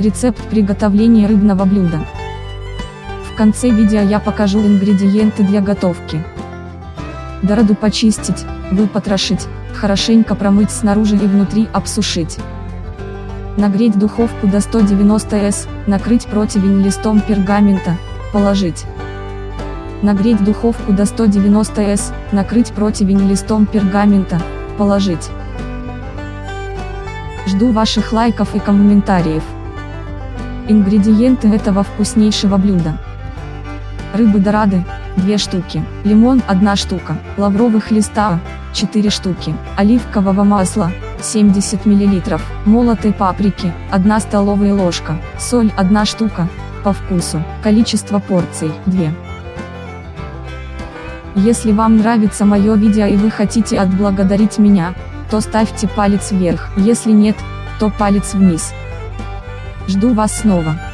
Рецепт приготовления рыбного блюда. В конце видео я покажу ингредиенты для готовки. Дороду почистить, выпотрошить, хорошенько промыть снаружи и внутри обсушить. Нагреть духовку до 190 С, накрыть противень листом пергамента, положить. Нагреть духовку до 190 С, накрыть противень листом пергамента, положить. Жду ваших лайков и комментариев. Ингредиенты этого вкуснейшего блюда. Рыбы дорады, 2 штуки, лимон 1 штука, лавровых листа, 4 штуки, оливкового масла, 70 мл, молотой паприки, 1 столовая ложка, соль 1 штука, по вкусу, количество порций, 2. Если вам нравится мое видео и вы хотите отблагодарить меня, то ставьте палец вверх, если нет, то палец вниз. Жду вас снова.